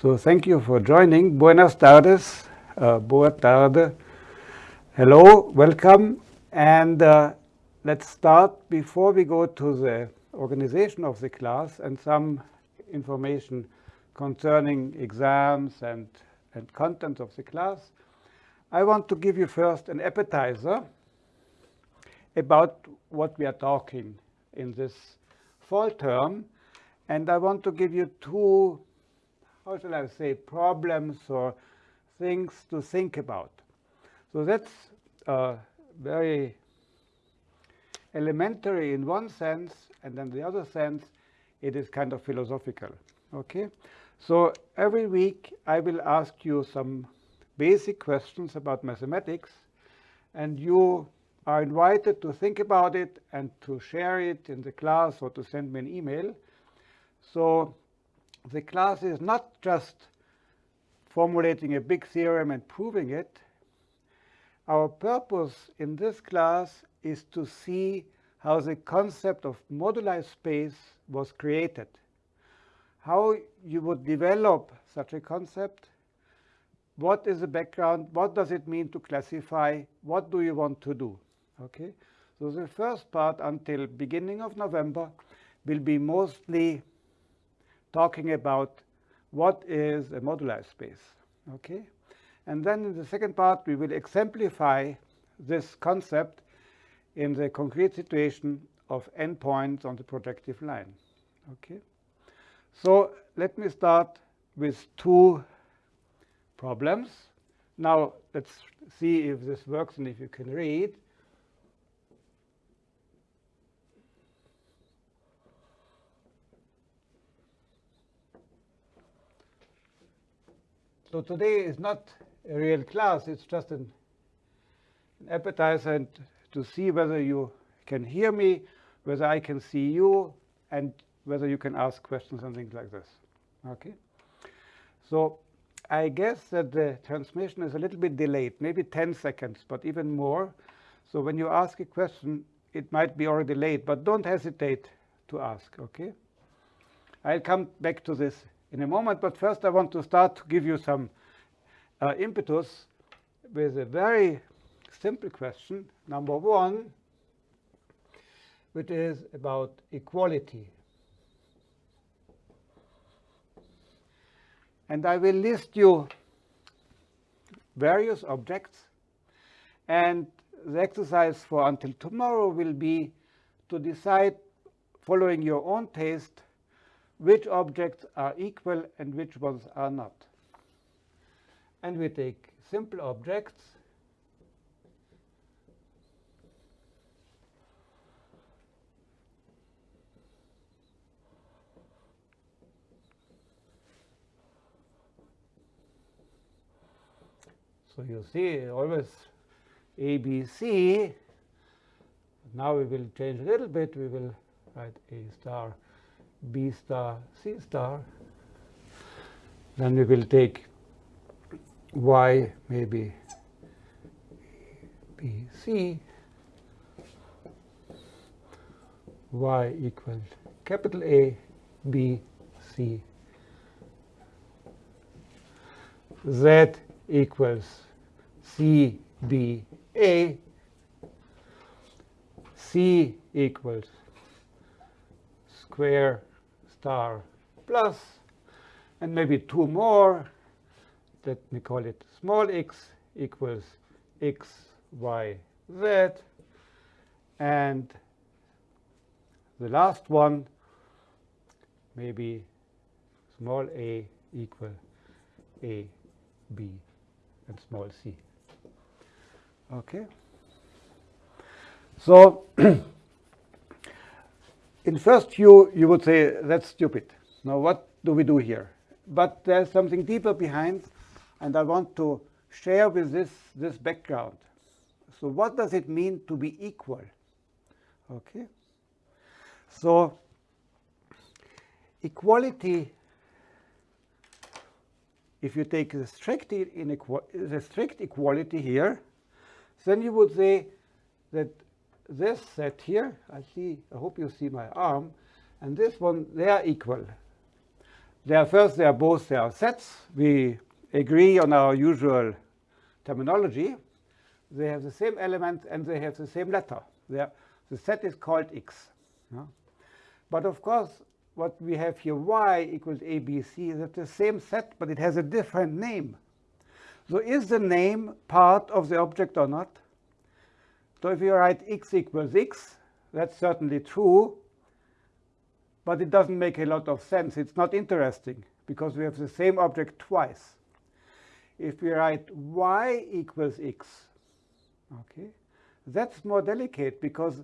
So thank you for joining. Buenas tardes. Uh, boa tarde. Hello, welcome. And uh, let's start before we go to the organization of the class and some information concerning exams and, and content of the class. I want to give you first an appetizer about what we are talking in this fall term. And I want to give you two how shall I say, problems or things to think about. So that's uh, very elementary in one sense, and then the other sense, it is kind of philosophical. Okay, so every week I will ask you some basic questions about mathematics, and you are invited to think about it and to share it in the class or to send me an email. So the class is not just formulating a big theorem and proving it. Our purpose in this class is to see how the concept of moduli space was created, how you would develop such a concept, what is the background, what does it mean to classify, what do you want to do. Okay, so the first part until beginning of November will be mostly talking about what is a moduli space. Okay? And then in the second part, we will exemplify this concept in the concrete situation of n points on the projective line. Okay? So let me start with two problems. Now let's see if this works and if you can read. So today is not a real class. It's just an, an appetizer and to see whether you can hear me, whether I can see you, and whether you can ask questions and things like this. Okay. So I guess that the transmission is a little bit delayed, maybe 10 seconds, but even more. So when you ask a question, it might be already late, but don't hesitate to ask, okay? I'll come back to this in a moment. But first, I want to start to give you some uh, impetus with a very simple question, number one, which is about equality. And I will list you various objects. And the exercise for until tomorrow will be to decide, following your own taste, which objects are equal and which ones are not. And we take simple objects So you see always A, B, C. Now we will change a little bit. We will write A star B star, C star. Then we will take Y maybe B, C, Y equals capital A, B, C, Z equals C, B, A, C equals square star plus, and maybe two more. Let me call it small x equals x, y, z. And the last one, maybe small a equal a, b, and small c. Okay? So in first view, you would say, that's stupid. Now, what do we do here? But there's something deeper behind, and I want to share with this this background. So what does it mean to be equal? Okay. So equality, if you take the strict, the strict equality here, then you would say that this set here, I see, I hope you see my arm, and this one, they are equal. They are first, they are both they are sets. We agree on our usual terminology. They have the same element and they have the same letter. Are, the set is called X. Yeah? But of course, what we have here, y equals abc, is the same set, but it has a different name. So is the name part of the object or not? So if you write x equals x, that's certainly true, but it doesn't make a lot of sense. It's not interesting because we have the same object twice. If we write y equals x, okay, that's more delicate because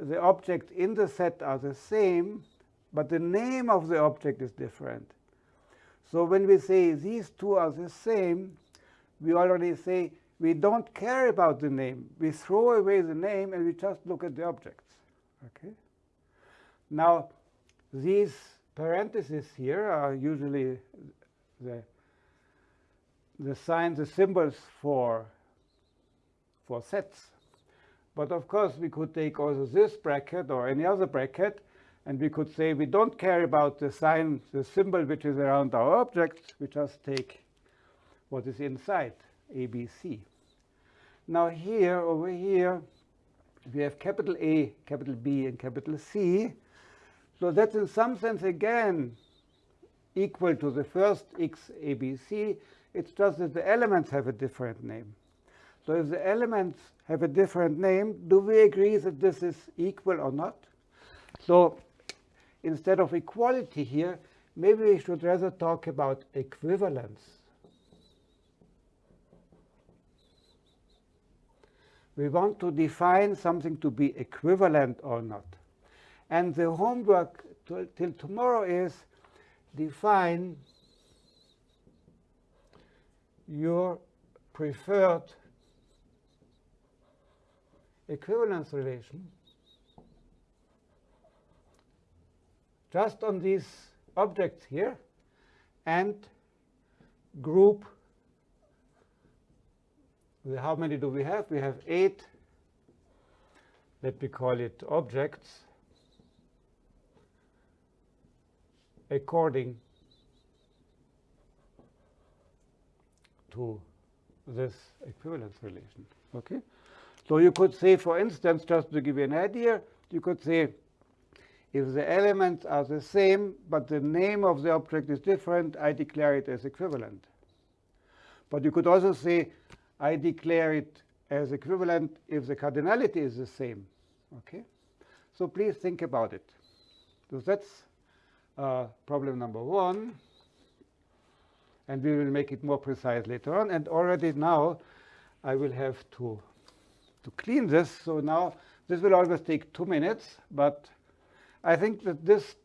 the objects in the set are the same, but the name of the object is different. So when we say these two are the same, we already say we don't care about the name. We throw away the name and we just look at the objects. Okay. Now, these parentheses here are usually the the signs, the symbols for for sets. But of course, we could take also this bracket or any other bracket, and we could say we don't care about the sign, the symbol which is around our object. We just take what is inside. ABC. Now here, over here, we have capital A, capital B, and capital C. So that's in some sense, again, equal to the first x ABC. It's just that the elements have a different name. So if the elements have a different name, do we agree that this is equal or not? So instead of equality here, maybe we should rather talk about equivalence. We want to define something to be equivalent or not. And the homework till tomorrow is define your preferred equivalence relation just on these objects here and group how many do we have? We have eight, let me call it objects, according to this equivalence relation. Okay? So you could say, for instance, just to give you an idea, you could say if the elements are the same, but the name of the object is different, I declare it as equivalent. But you could also say I declare it as equivalent if the cardinality is the same. Okay, So please think about it. So that's uh, problem number one. And we will make it more precise later on. And already now, I will have to, to clean this. So now, this will always take two minutes. But I think that this,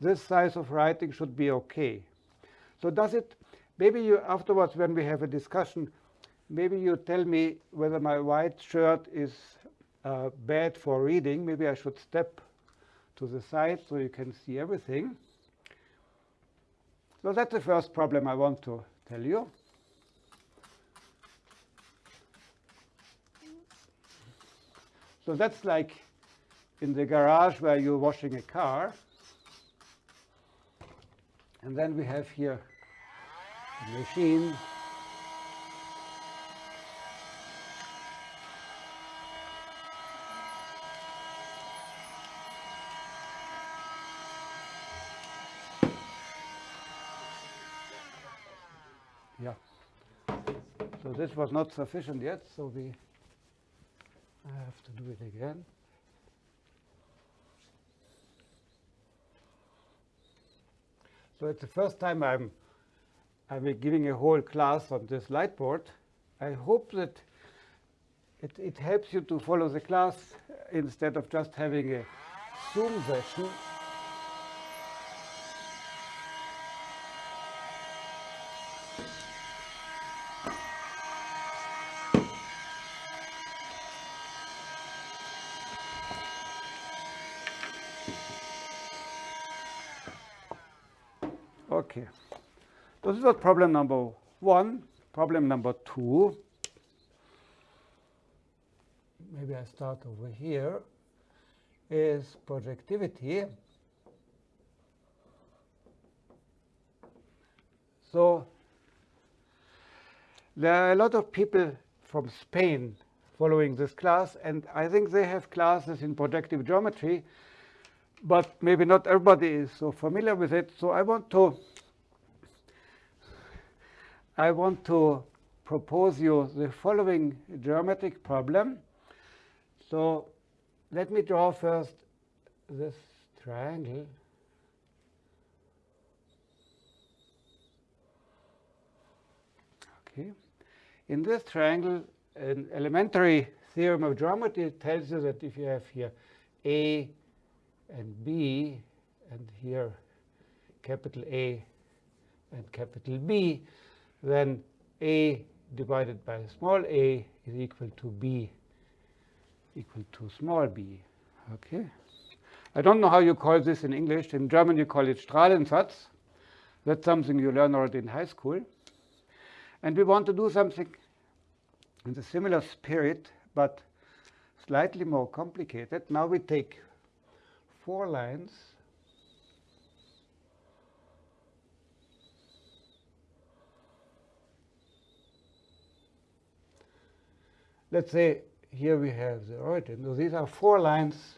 this size of writing should be OK. So does it, maybe you afterwards, when we have a discussion, maybe you tell me whether my white shirt is uh, bad for reading. Maybe I should step to the side so you can see everything. So that's the first problem I want to tell you. So that's like in the garage where you're washing a car. And then we have here a machine So this was not sufficient yet, so we have to do it again. So it's the first time I'm I'm giving a whole class on this light board. I hope that it, it helps you to follow the class instead of just having a Zoom session. Okay. So this was problem number one. Problem number two. Maybe I start over here. Is projectivity. So there are a lot of people from Spain following this class, and I think they have classes in projective geometry, but maybe not everybody is so familiar with it. So I want to I want to propose you the following geometric problem. So let me draw first this triangle. Okay. In this triangle, an elementary theorem of geometry tells you that if you have here A and B, and here capital A and capital B, then A divided by small a is equal to B equal to small b. Okay. I don't know how you call this in English. In German, you call it Strahlensatz. That's something you learn already in high school. And we want to do something in the similar spirit, but slightly more complicated. Now we take four lines let's say here we have the origin. So these are four lines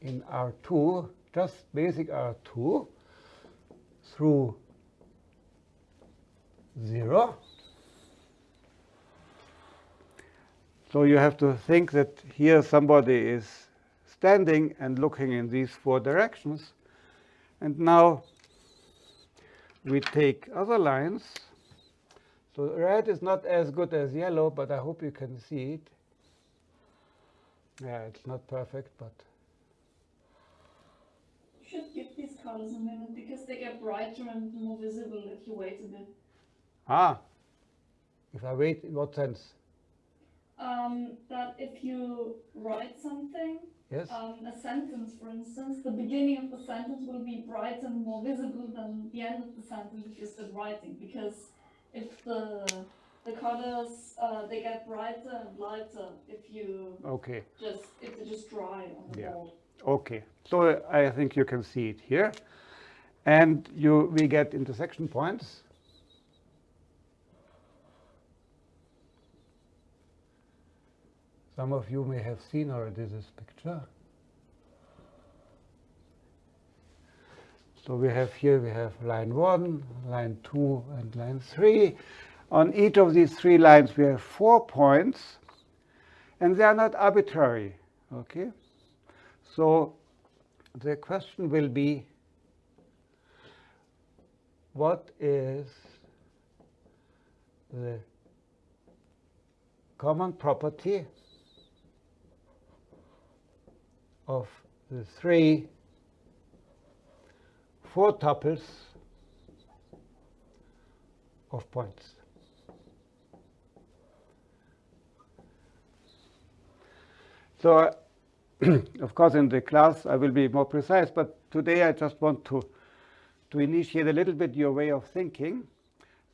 in R2, just basic R2 through 0. So you have to think that here somebody is standing and looking in these four directions. And now we take other lines so red is not as good as yellow, but I hope you can see it. Yeah, it's not perfect, but. You should give these colors a minute because they get brighter and more visible if you wait a bit. Ah, if I wait, in what sense? Um, that if you write something, yes, um, a sentence, for instance, the beginning of the sentence will be brighter and more visible than the end of the sentence if you're still writing, because if the the colors uh, they get brighter and lighter if you okay just if they just dry on the yeah. board. Okay, so I think you can see it here, and you we get intersection points. Some of you may have seen already this picture. So we have here, we have line 1, line 2, and line 3. On each of these three lines, we have four points, and they are not arbitrary. Okay? So the question will be, what is the common property of the three four tuples of points. So, of course, in the class I will be more precise, but today I just want to, to initiate a little bit your way of thinking.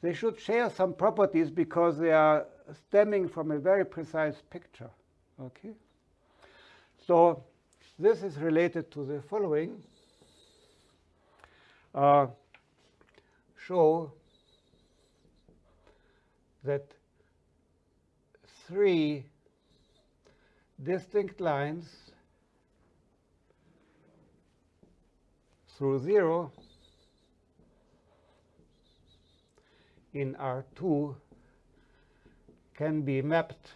They should share some properties because they are stemming from a very precise picture. Okay? So this is related to the following uh, show that three distinct lines through 0 in R2 can be mapped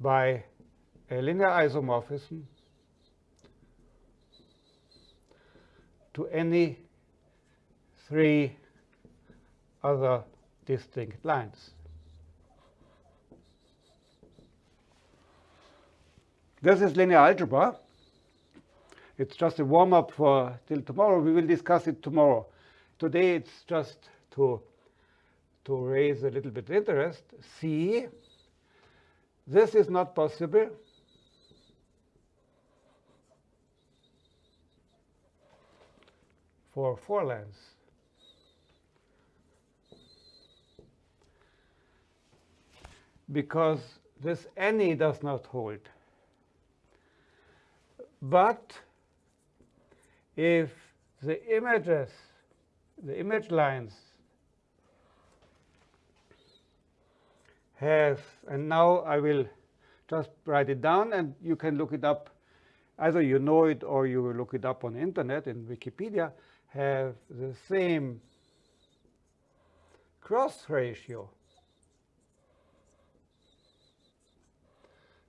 by a linear isomorphism to any three other distinct lines. This is linear algebra. It's just a warm-up for till tomorrow. We will discuss it tomorrow. Today it's just to, to raise a little bit of interest. See, this is not possible for four lines. Because this any does not hold. But if the images, the image lines have, and now I will just write it down and you can look it up. Either you know it or you look it up on the internet in Wikipedia, have the same cross ratio.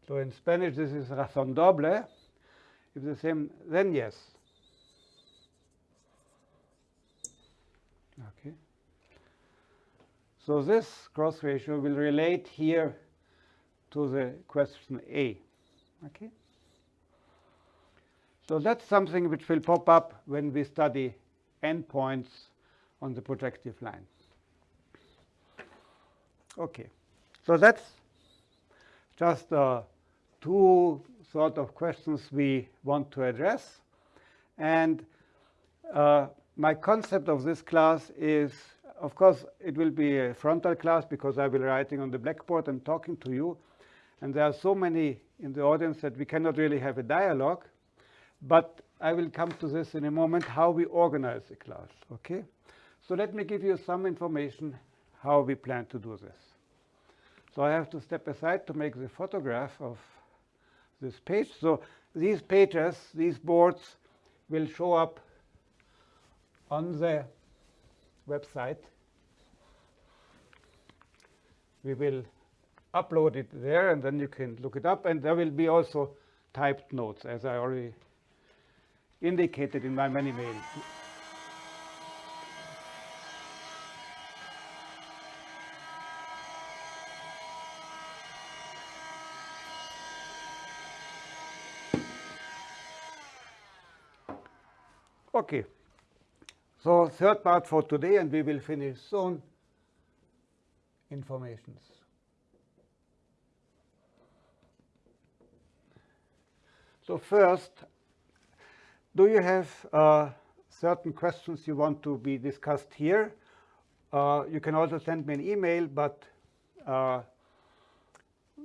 So in Spanish, this is razón doble. If the same, then yes. Okay. So this cross ratio will relate here to the question A. Okay. So that's something which will pop up when we study n points on the projective line. Okay. So that's just uh, two sort of questions we want to address. And uh, my concept of this class is, of course, it will be a frontal class because I will be writing on the blackboard and talking to you. And there are so many in the audience that we cannot really have a dialogue. But I will come to this in a moment, how we organize the class. Okay? So let me give you some information how we plan to do this. So I have to step aside to make the photograph of this page. So these pages, these boards will show up on the website. We will upload it there, and then you can look it up. And there will be also typed notes, as I already indicated in my many mails. Okay. So third part for today, and we will finish soon, informations. So first, do you have uh, certain questions you want to be discussed here? Uh, you can also send me an email, but uh,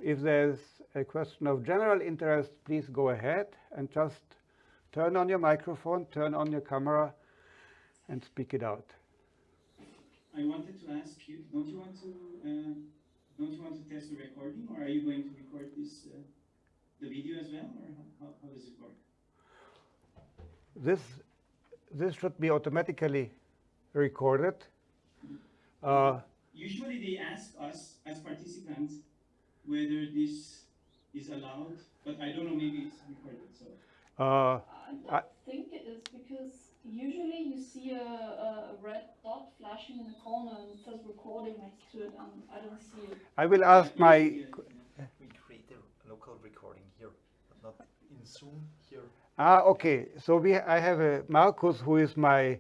if there's a question of general interest, please go ahead and just Turn on your microphone, turn on your camera, and speak it out. I wanted to ask you, don't you want to, uh, don't you want to test the recording, or are you going to record this, uh, the video as well, or how, how does it work? This, this should be automatically recorded. Uh, Usually they ask us as participants whether this is allowed, but I don't know, maybe it's recorded, so. Uh, I think it is because usually you see a, a red dot flashing in the corner and it says recording next to it, and I don't see it. I will ask my. We create a local recording here, but not in Zoom here. Ah, okay. So we, I have a Marcus who is my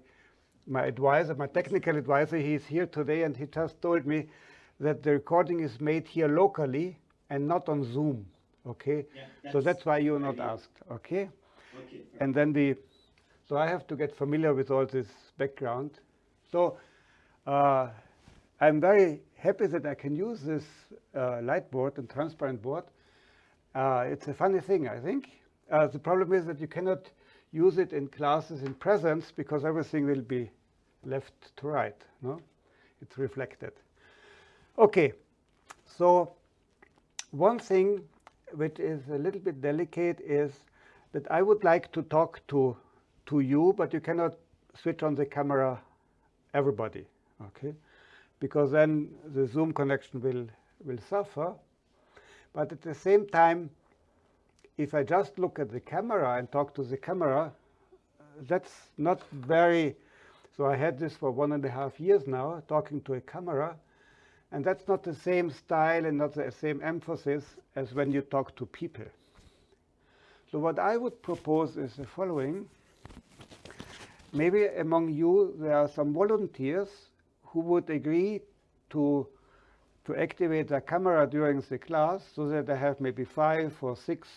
my advisor, my technical advisor. He's here today, and he just told me that the recording is made here locally and not on Zoom. Okay. Yeah, so that's why you're not asked. Okay. Okay. And then the, so I have to get familiar with all this background. So uh, I'm very happy that I can use this uh, light board and transparent board. Uh, it's a funny thing, I think. Uh, the problem is that you cannot use it in classes in presence because everything will be left to right. No, it's reflected. Okay, so one thing which is a little bit delicate is that I would like to talk to, to you, but you cannot switch on the camera everybody, okay? Because then the Zoom connection will, will suffer. But at the same time, if I just look at the camera and talk to the camera, that's not very, so I had this for one and a half years now, talking to a camera, and that's not the same style and not the same emphasis as when you talk to people. So what I would propose is the following. Maybe among you there are some volunteers who would agree to to activate the camera during the class so that I have maybe five or six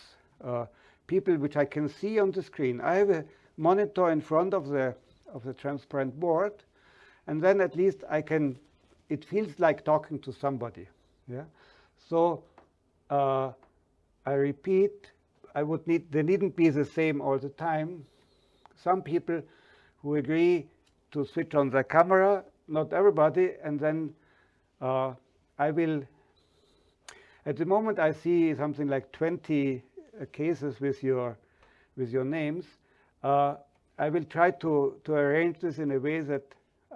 uh, people which I can see on the screen. I have a monitor in front of the of the transparent board and then at least I can it feels like talking to somebody. Yeah. So uh, I repeat I would need, they needn't be the same all the time. some people who agree to switch on their camera, not everybody, and then uh, I will, at the moment I see something like 20 uh, cases with your, with your names. Uh, I will try to, to arrange this in a way that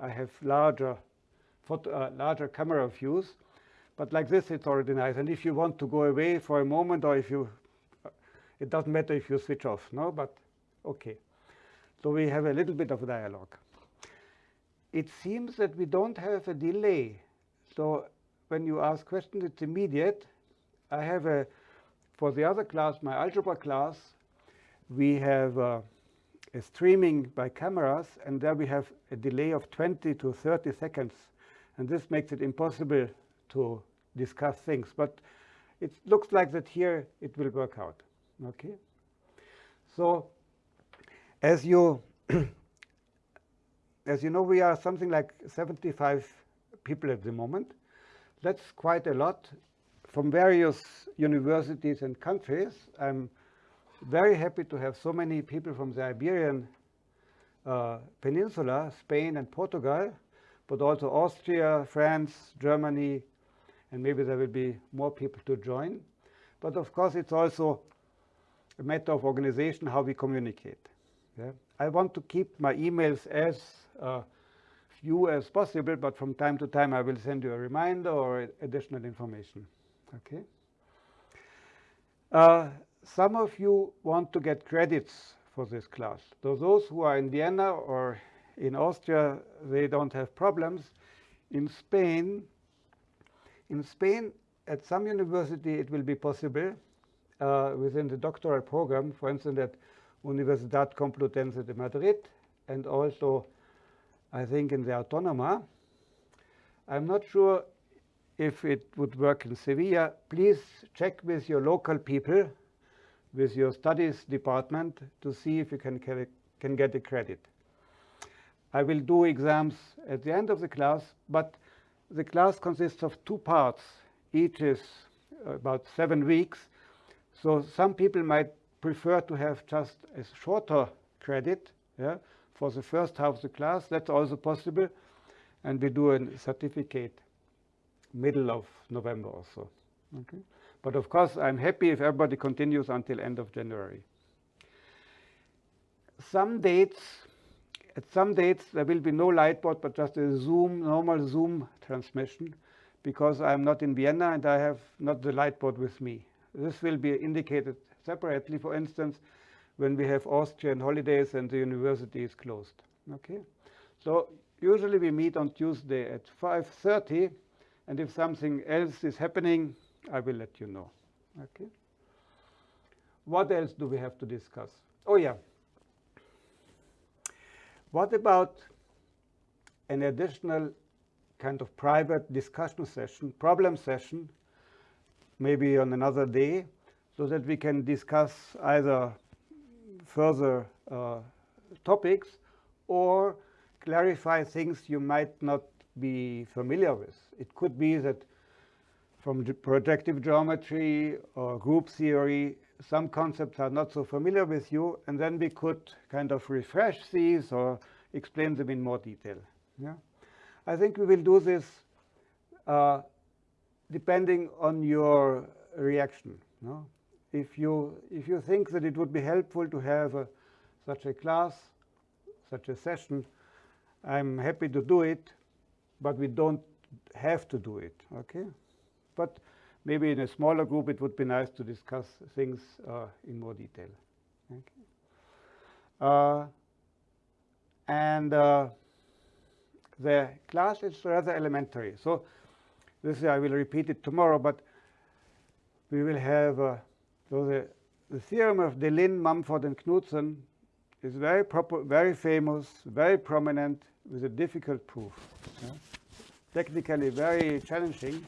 I have larger, photo, uh, larger camera views. But like this, it's already nice. And if you want to go away for a moment, or if you, it doesn't matter if you switch off, no? But OK. So we have a little bit of dialogue. It seems that we don't have a delay. So when you ask questions, it's immediate. I have a, for the other class, my algebra class, we have uh, a streaming by cameras, and there we have a delay of 20 to 30 seconds. And this makes it impossible to discuss things. But it looks like that here it will work out. Okay. So as you as you know, we are something like 75 people at the moment. That's quite a lot from various universities and countries. I'm very happy to have so many people from the Iberian uh, Peninsula, Spain and Portugal, but also Austria, France, Germany, and maybe there will be more people to join. But of course, it's also a matter of organization, how we communicate. Yeah? I want to keep my emails as uh, few as possible, but from time to time, I will send you a reminder or additional information. Okay. Uh, some of you want to get credits for this class. So those who are in Vienna or in Austria, they don't have problems. In Spain, in Spain, at some university, it will be possible uh, within the doctoral program, for instance, at Universidad Complutense de Madrid, and also, I think, in the Autónoma. I'm not sure if it would work in Sevilla. Please check with your local people, with your studies department, to see if you can, can get a credit. I will do exams at the end of the class, but the class consists of two parts. Each is about seven weeks. So some people might prefer to have just a shorter credit yeah, for the first half of the class. That's also possible. And we do a certificate middle of November or so. Okay? But of course, I'm happy if everybody continues until end of January. Some dates at some dates, there will be no lightboard, but just a Zoom, normal Zoom transmission, because I'm not in Vienna and I have not the lightboard with me. This will be indicated separately, for instance, when we have Austrian holidays and the university is closed. Okay, So usually we meet on Tuesday at 5.30, and if something else is happening, I will let you know. Okay. What else do we have to discuss? Oh, yeah. What about an additional kind of private discussion session, problem session, maybe on another day, so that we can discuss either further uh, topics or clarify things you might not be familiar with. It could be that from projective geometry or group theory, some concepts are not so familiar with you, and then we could kind of refresh these or explain them in more detail. Yeah? I think we will do this uh, depending on your reaction. No? If, you, if you think that it would be helpful to have a, such a class, such a session, I'm happy to do it, but we don't have to do it. Okay? But maybe in a smaller group, it would be nice to discuss things uh, in more detail. Okay. Uh, and uh, the class is rather elementary. So this I will repeat it tomorrow, but we will have uh, so the, the theorem of Deligne, Mumford, and Knudsen is very proper, very famous, very prominent, with a difficult proof. Yeah? Technically very challenging,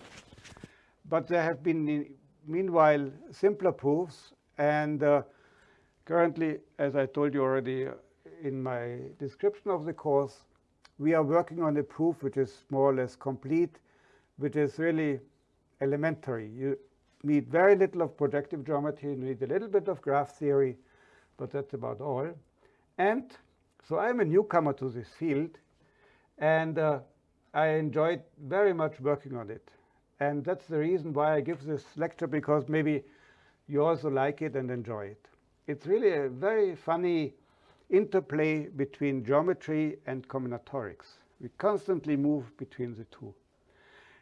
but there have been, meanwhile, simpler proofs. And uh, currently, as I told you already in my description of the course, we are working on a proof which is more or less complete, which is really elementary. You need very little of projective geometry, you need a little bit of graph theory, but that's about all. And So I'm a newcomer to this field, and uh, I enjoyed very much working on it. And that's the reason why I give this lecture, because maybe you also like it and enjoy it. It's really a very funny interplay between geometry and combinatorics. We constantly move between the two.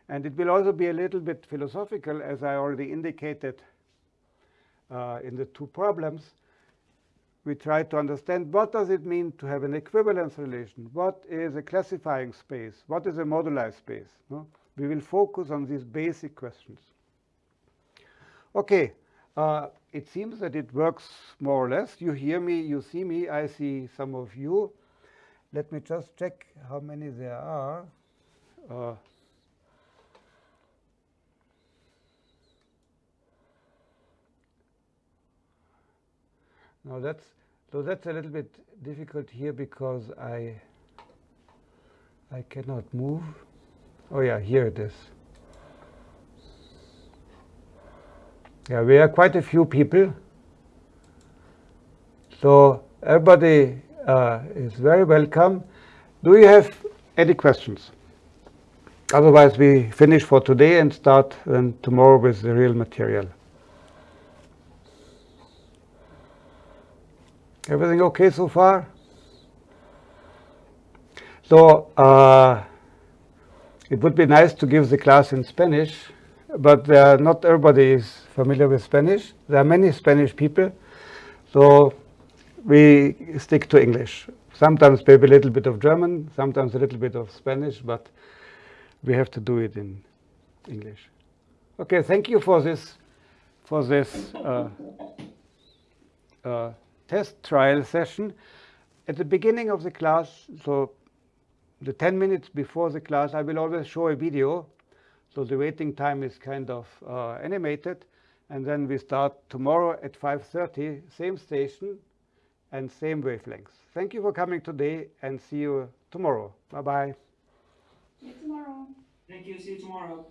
And it will also be a little bit philosophical, as I already indicated uh, in the two problems. We try to understand what does it mean to have an equivalence relation? What is a classifying space? What is a moduli space? No? We will focus on these basic questions. Okay, uh, it seems that it works more or less. You hear me, you see me, I see some of you. Let me just check how many there are. Uh, now that's so that's a little bit difficult here because I I cannot move. Oh yeah, here it is. Yeah, we are quite a few people. So everybody uh, is very welcome. Do you have any questions? Otherwise, we finish for today and start then tomorrow with the real material. Everything okay so far? So uh, it would be nice to give the class in Spanish, but uh, not everybody is familiar with Spanish. There are many Spanish people, so we stick to English. Sometimes maybe a little bit of German, sometimes a little bit of Spanish, but we have to do it in English. Okay, thank you for this for this uh, uh, test trial session. At the beginning of the class, so the 10 minutes before the class, I will always show a video. So the waiting time is kind of uh, animated. And then we start tomorrow at 5.30, same station and same wavelengths. Thank you for coming today and see you tomorrow. Bye-bye. See you tomorrow. Thank you, see you tomorrow.